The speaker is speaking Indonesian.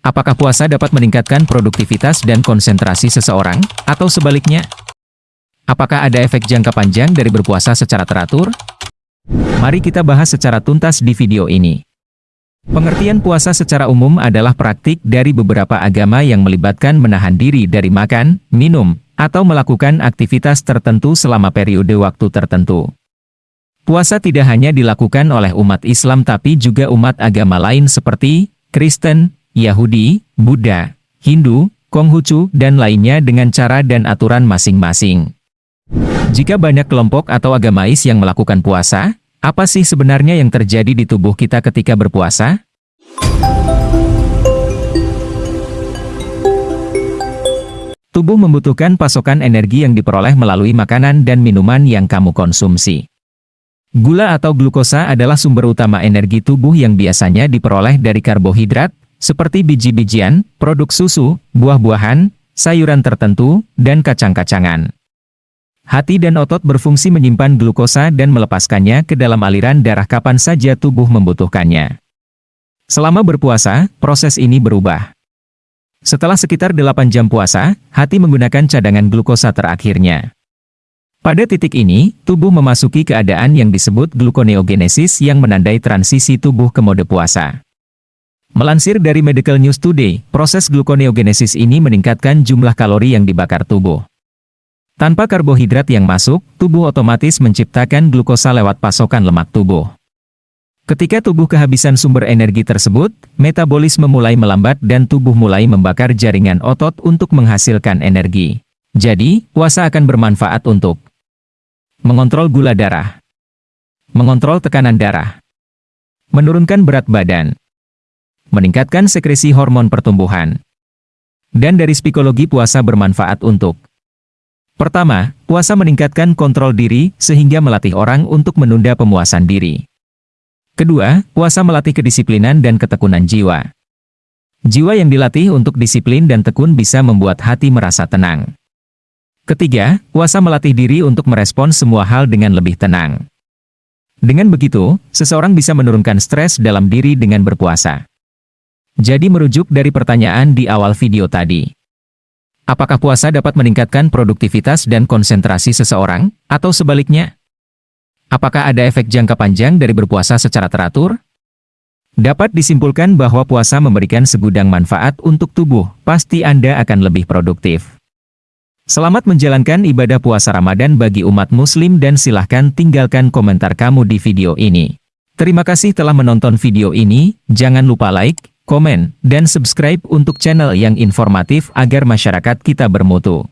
Apakah puasa dapat meningkatkan produktivitas dan konsentrasi seseorang, atau sebaliknya? Apakah ada efek jangka panjang dari berpuasa secara teratur? Mari kita bahas secara tuntas di video ini. Pengertian puasa secara umum adalah praktik dari beberapa agama yang melibatkan menahan diri dari makan, minum, atau melakukan aktivitas tertentu selama periode waktu tertentu. Puasa tidak hanya dilakukan oleh umat Islam tapi juga umat agama lain seperti Kristen, Yahudi, Buddha, Hindu, Konghucu, dan lainnya dengan cara dan aturan masing-masing. Jika banyak kelompok atau agamais yang melakukan puasa, apa sih sebenarnya yang terjadi di tubuh kita ketika berpuasa? Tubuh membutuhkan pasokan energi yang diperoleh melalui makanan dan minuman yang kamu konsumsi. Gula atau glukosa adalah sumber utama energi tubuh yang biasanya diperoleh dari karbohidrat, seperti biji-bijian, produk susu, buah-buahan, sayuran tertentu, dan kacang-kacangan. Hati dan otot berfungsi menyimpan glukosa dan melepaskannya ke dalam aliran darah kapan saja tubuh membutuhkannya. Selama berpuasa, proses ini berubah. Setelah sekitar 8 jam puasa, hati menggunakan cadangan glukosa terakhirnya. Pada titik ini, tubuh memasuki keadaan yang disebut gluconeogenesis yang menandai transisi tubuh ke mode puasa. Melansir dari Medical News Today, proses gluconeogenesis ini meningkatkan jumlah kalori yang dibakar tubuh. Tanpa karbohidrat yang masuk, tubuh otomatis menciptakan glukosa lewat pasokan lemak tubuh. Ketika tubuh kehabisan sumber energi tersebut, metabolisme mulai melambat dan tubuh mulai membakar jaringan otot untuk menghasilkan energi. Jadi, puasa akan bermanfaat untuk mengontrol gula darah, mengontrol tekanan darah, menurunkan berat badan, meningkatkan sekresi hormon pertumbuhan. Dan dari psikologi puasa bermanfaat untuk Pertama, puasa meningkatkan kontrol diri sehingga melatih orang untuk menunda pemuasan diri. Kedua, puasa melatih kedisiplinan dan ketekunan jiwa. Jiwa yang dilatih untuk disiplin dan tekun bisa membuat hati merasa tenang. Ketiga, puasa melatih diri untuk merespons semua hal dengan lebih tenang. Dengan begitu, seseorang bisa menurunkan stres dalam diri dengan berpuasa. Jadi merujuk dari pertanyaan di awal video tadi. Apakah puasa dapat meningkatkan produktivitas dan konsentrasi seseorang, atau sebaliknya? Apakah ada efek jangka panjang dari berpuasa secara teratur? Dapat disimpulkan bahwa puasa memberikan segudang manfaat untuk tubuh, pasti Anda akan lebih produktif. Selamat menjalankan ibadah puasa Ramadan bagi umat muslim dan silahkan tinggalkan komentar kamu di video ini. Terima kasih telah menonton video ini, jangan lupa like, komen, dan subscribe untuk channel yang informatif agar masyarakat kita bermutu.